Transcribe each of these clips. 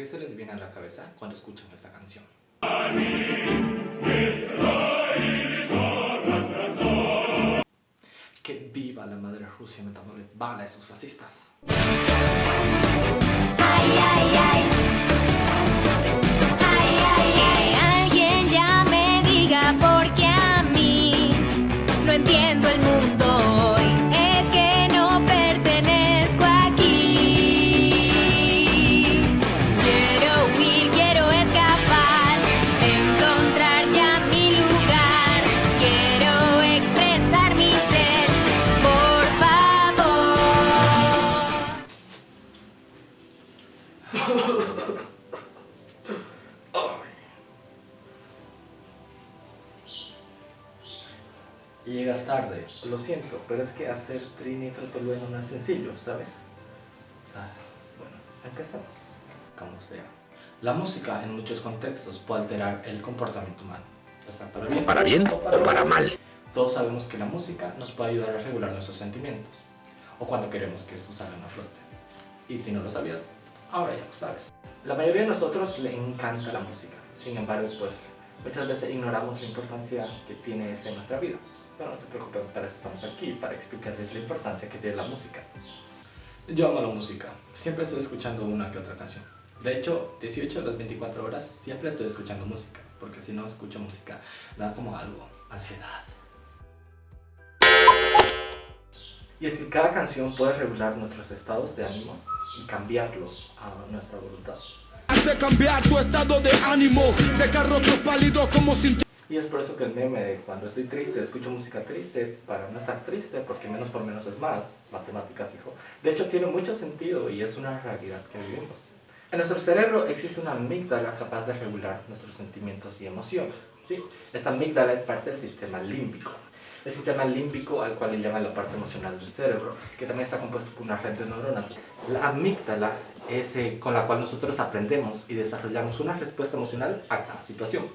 ¿Qué se les viene a la cabeza cuando escuchan esta canción? Que viva la madre Rusia metándole bala a esos fascistas. Ay. Alguien ya me diga por qué a mí no entiendo Y llegas tarde, lo siento, pero es que hacer Trini Trotolueno no es sencillo, ¿sabes? Ah, bueno, empecemos. Como sea. La música en muchos contextos puede alterar el comportamiento humano. Ya sea para bien, ¿Para bien o para mal? Todos sabemos que la música nos puede ayudar a regular nuestros sentimientos, o cuando queremos que estos salgan a flote. Y si no lo sabías, ahora ya lo sabes. La mayoría de nosotros le encanta la música, sin embargo, pues muchas veces ignoramos la importancia que tiene esta en nuestra vida. Pero no se preocupen, para eso estamos aquí, para explicarles la importancia que tiene la música. Yo amo la música, siempre estoy escuchando una que otra canción. De hecho, 18 de las 24 horas siempre estoy escuchando música, porque si no escucho música, me da como algo, ansiedad. Y es que cada canción puede regular nuestros estados de ánimo y cambiarlos a nuestra voluntad. Hace cambiar tu estado de ánimo, dejar rostro pálido como sin Y es por eso que el meme de cuando estoy triste, escucho música triste para no estar triste, porque menos por menos es más, matemáticas hijo. De hecho tiene mucho sentido y es una realidad que vivimos. En nuestro cerebro existe una amígdala capaz de regular nuestros sentimientos y emociones. ¿sí? Esta amígdala es parte del sistema límbico. El sistema límbico al cual le llaman la parte emocional del cerebro, que también está compuesto por una red de neuronas. La amígdala es eh, con la cual nosotros aprendemos y desarrollamos una respuesta emocional a cada situación.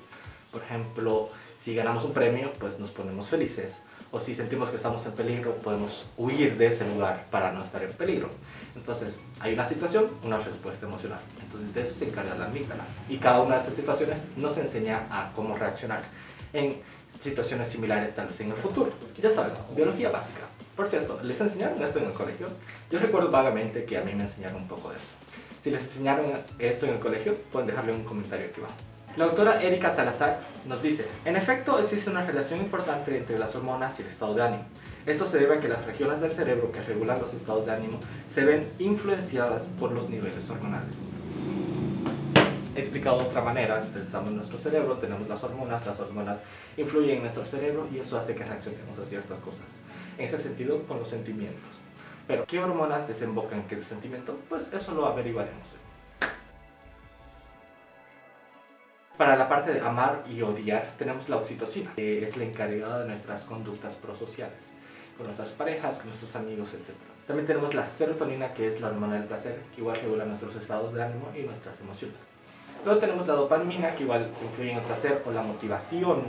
Por ejemplo, si ganamos un premio, pues nos ponemos felices. O si sentimos que estamos en peligro, podemos huir de ese lugar para no estar en peligro. Entonces, hay una situación, una respuesta emocional. Entonces, de eso se encarga la amígdala. Y cada una de esas situaciones nos enseña a cómo reaccionar en situaciones similares tal vez en el futuro. Ya saben, biología básica. Por cierto, ¿les enseñaron esto en el colegio? Yo recuerdo vagamente que a mí me enseñaron un poco de esto. Si les enseñaron esto en el colegio, pueden dejarle un comentario aquí abajo. La doctora Erika Salazar nos dice, en efecto existe una relación importante entre las hormonas y el estado de ánimo. Esto se debe a que las regiones del cerebro que regulan los estados de ánimo se ven influenciadas por los niveles hormonales. Explicado de otra manera, estamos en nuestro cerebro, tenemos las hormonas, las hormonas influyen en nuestro cerebro y eso hace que reaccionemos a ciertas cosas. En ese sentido, con los sentimientos. Pero, ¿qué hormonas desembocan en qué sentimiento? Pues eso lo averiguaremos. Para la parte de amar y odiar tenemos la oxitocina, que es la encargada de nuestras conductas prosociales, con nuestras parejas, con nuestros amigos, etc. También tenemos la serotonina, que es la hormona del placer, que igual regula nuestros estados de ánimo y nuestras emociones. Luego tenemos la dopamina, que igual influye en el placer o la motivación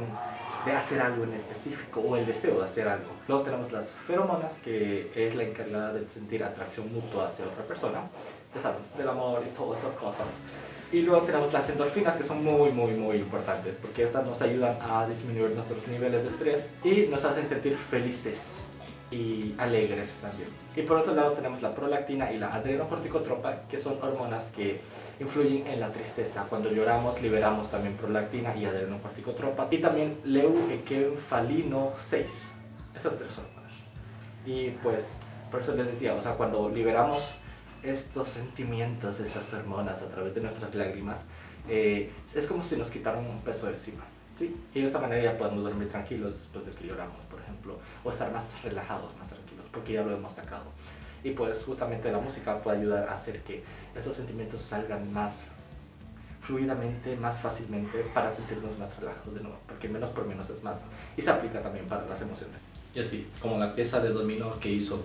de hacer algo en específico o el deseo de hacer algo. Luego tenemos las feromonas, que es la encargada de sentir atracción mutua hacia otra persona, ya saben, del amor y todas esas cosas. Y luego tenemos las endorfinas que son muy muy muy importantes porque estas nos ayudan a disminuir nuestros niveles de estrés y nos hacen sentir felices y alegres también. Y por otro lado tenemos la prolactina y la adrenocorticotropa que son hormonas que influyen en la tristeza. Cuando lloramos liberamos también prolactina y adrenocorticotropa y también leucoencefalino 6. Esas tres hormonas. Y pues por eso les decía, o sea, cuando liberamos estos sentimientos, estas hormonas a través de nuestras lágrimas, eh, es como si nos quitaran un peso encima. ¿sí? Y de esa manera ya podemos dormir tranquilos después de que lloramos, por ejemplo, o estar más relajados, más tranquilos, porque ya lo hemos sacado. Y pues justamente la música puede ayudar a hacer que esos sentimientos salgan más fluidamente, más fácilmente, para sentirnos más relajados de nuevo, porque menos por menos es más. Y se aplica también para las emociones. Y así, como la pieza de dominó que hizo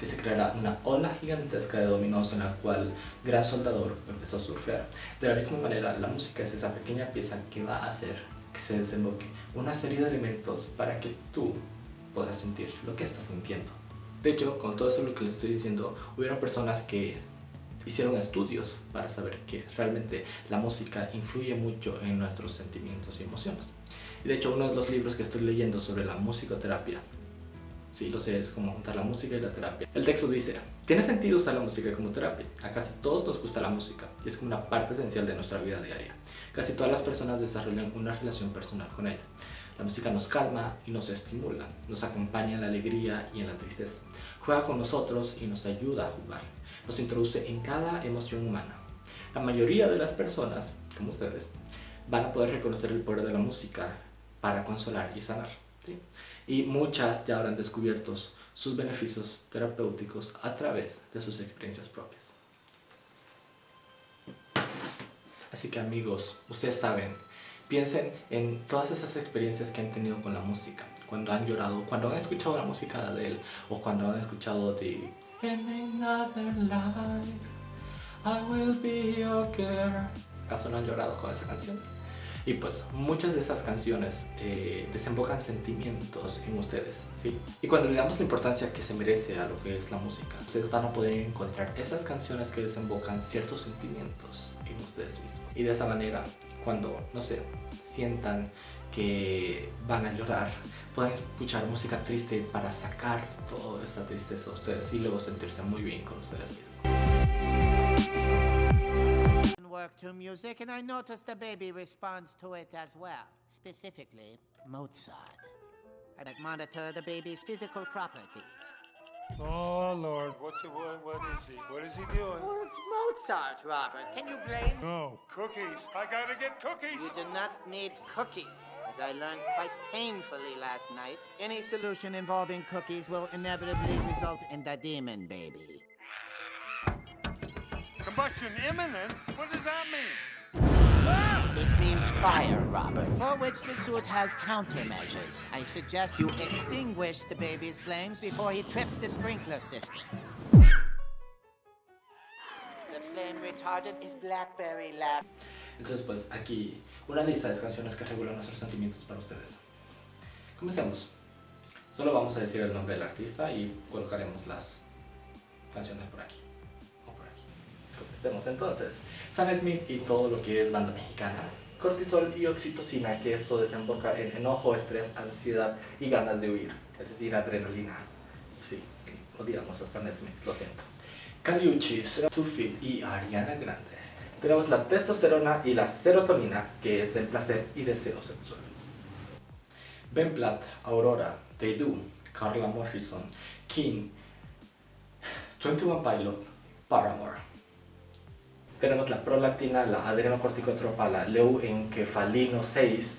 que, se creara una ola gigantesca de dominós en la cual Gran Soldador empezó a surfear. De la misma manera, la música es esa pequeña pieza que va a hacer que se desemboque una serie de elementos para que tú puedas sentir lo que estás sintiendo. De hecho, con todo eso lo que les estoy diciendo, hubieron personas que hicieron estudios para saber que realmente la música influye mucho en nuestros sentimientos y emociones. Y de hecho uno de los libros que estoy leyendo sobre la musicoterapia, sí lo sé, es como juntar la música y la terapia. El texto dice, tiene sentido usar la música como terapia. A casi todos nos gusta la música y es como una parte esencial de nuestra vida diaria. Casi todas las personas desarrollan una relación personal con ella. La música nos calma y nos estimula, nos acompaña en la alegría y en la tristeza. Juega con nosotros y nos ayuda a jugar. Nos introduce en cada emoción humana. La mayoría de las personas, como ustedes, van a poder reconocer el poder de la música para consolar y sanar. Y muchas ya habrán descubierto sus beneficios terapéuticos a través de sus experiencias propias. Así que amigos, ustedes saben, piensen en todas esas experiencias que han tenido con la música, cuando han llorado, cuando han escuchado la música de Adele o cuando han escuchado de In another life, I will be your girl. ¿Acaso no han llorado con esa canción? Y pues muchas de esas canciones eh, desembocan sentimientos en ustedes, ¿sí? Y cuando le damos la importancia que se merece a lo que es la música, ustedes van a poder encontrar esas canciones que desembocan ciertos sentimientos en ustedes mismos. Y de esa manera, cuando, no sé, sientan que van a llorar, pueden escuchar música triste para sacar toda esa tristeza a ustedes y luego sentirse muy bien con ustedes mismos. Work to music, and I noticed the baby responds to it as well. Specifically, Mozart. I like monitor the baby's physical properties. Oh, Lord. What's it, what, what is he? What is he doing? Well, it's Mozart, Robert. Can you blame? No. Cookies. I gotta get cookies. You do not need cookies. As I learned quite painfully last night, any solution involving cookies will inevitably result in the demon baby. Combustion imminent? What does that mean? It means fire, Robert, for which the suit has countermeasures. I suggest you extinguish the baby's flames before he trips the sprinkler system. The flame retardant is Blackberry Lab. Entonces pues aquí una lista de canciones que regulan nuestros sentimientos para ustedes. Comencemos. Solo vamos a decir el nombre del artista y colocaremos las canciones por aquí. Comencemos entonces. Sam Smith y todo lo que es banda mexicana. Cortisol y oxitocina, que esto desemboca en enojo, estrés, ansiedad y ganas de huir, es decir, adrenalina. Sí, odiamos a Sam Smith, lo siento. Caliuchis, Tufit y Ariana Grande. Tenemos la testosterona y la serotonina, que es el placer y deseo sexual. Ben Platt, Aurora, They Do, Carla Morrison, King, 21 Pilot, Paramore. Tenemos la prolactina, la adrenocorticotropa, la leuencefalino 6,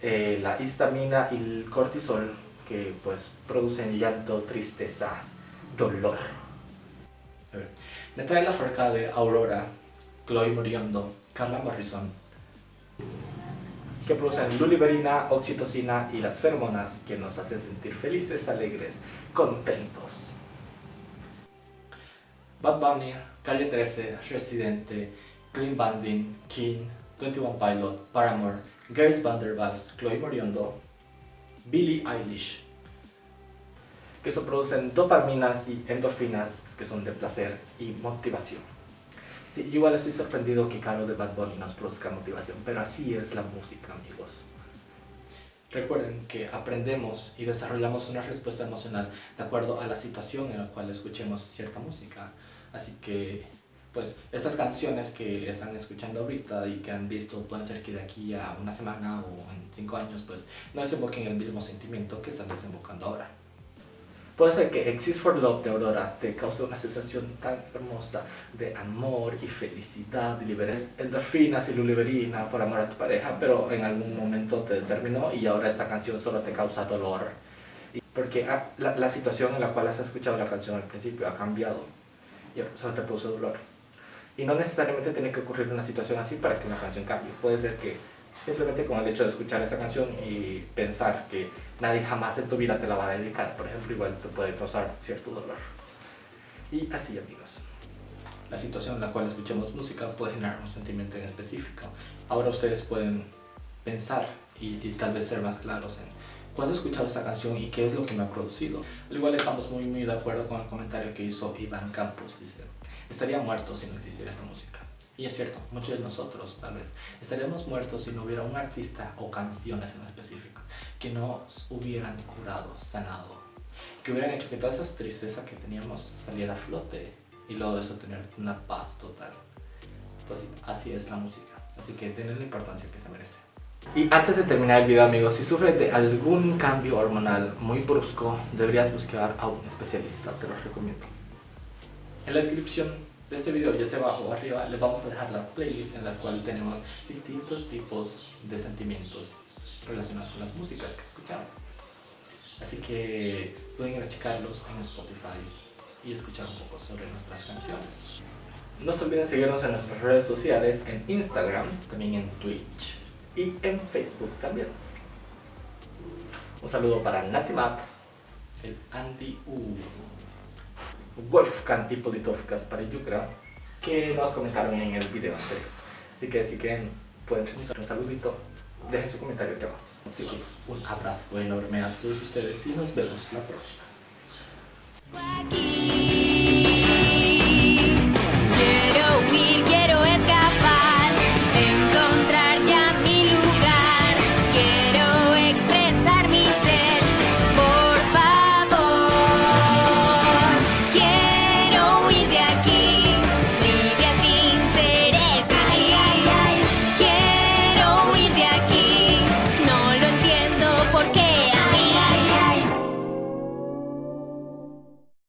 eh, la histamina y el cortisol que pues producen llanto, tristeza, dolor. Natalia Forcade, Aurora, Chloe Moriondo, Carla Morrison, que producen luliberina, oxitocina y las feromonas que nos hacen sentir felices, alegres, contentos. Bad Bunny, Calle 13, Residente, Clean Banding, King, 21 Pilot, Paramore, Grace Vanderbilt, Chloe Moriondo, Billie Eilish, que eso producen dopaminas y endorfinas que son de placer y motivación. Sí, igual estoy sorprendido que Caro de Bad Bunny nos produzca motivación, pero así es la música, amigos. Recuerden que aprendemos y desarrollamos una respuesta emocional de acuerdo a la situación en la cual escuchemos cierta música. Así que, pues, estas canciones que están escuchando ahorita y que han visto pueden ser que de aquí a una semana o en cinco años, pues, no desemboquen el mismo sentimiento que están desembocando ahora. Puede ser que Exist for Love de Aurora te cause una sensación tan hermosa de amor y felicidad y liberes endorfinas y luliberina por amor a tu pareja, pero en algún momento te terminó y ahora esta canción solo te causa dolor. Porque la, la situación en la cual has escuchado la canción al principio ha cambiado y solo te produce dolor. Y no necesariamente tiene que ocurrir una situación así para que una canción cambie. Puede ser que simplemente con el hecho de escuchar esa canción y pensar que nadie jamás en tu vida te la va a dedicar, por ejemplo, igual te puede causar cierto dolor. Y así, amigos. La situación en la cual escuchamos música puede generar un sentimiento en específico. Ahora ustedes pueden pensar y, y tal vez ser más claros en cuándo he escuchado esta canción y qué es lo que me ha producido. Al igual estamos muy muy de acuerdo con el comentario que hizo Iván Campos, dice estaría muerto si no existiera esta música. Y es cierto, muchos de nosotros tal vez estaríamos muertos si no hubiera un artista o canciones en específico que nos hubieran curado, sanado, que hubieran hecho que toda esa tristeza que teníamos saliera a flote y luego de eso tener una paz total. Pues así es la música, así que tiene la importancia que se merece. Y antes de terminar el video amigos, si sufres de algún cambio hormonal muy brusco, deberías buscar a un especialista, te lo recomiendo. En la descripción de este video, ya sea abajo o arriba, les vamos a dejar la playlist en la cual tenemos distintos tipos de sentimientos relacionados con las músicas que escuchamos. Así que pueden ir a checarlos en Spotify y escuchar un poco sobre nuestras canciones. No se olviden seguirnos en nuestras redes sociales, en Instagram, también en Twitch y en Facebook también. Un saludo para Natimap, el Andy U, Wolfgang y Politowskas para Yucra, que nos comentaron en el video anterior. Así que si quieren, pueden realizar un saludito, dejen su comentario aquí abajo. Así que un abrazo enorme a todos ustedes y nos vemos la próxima.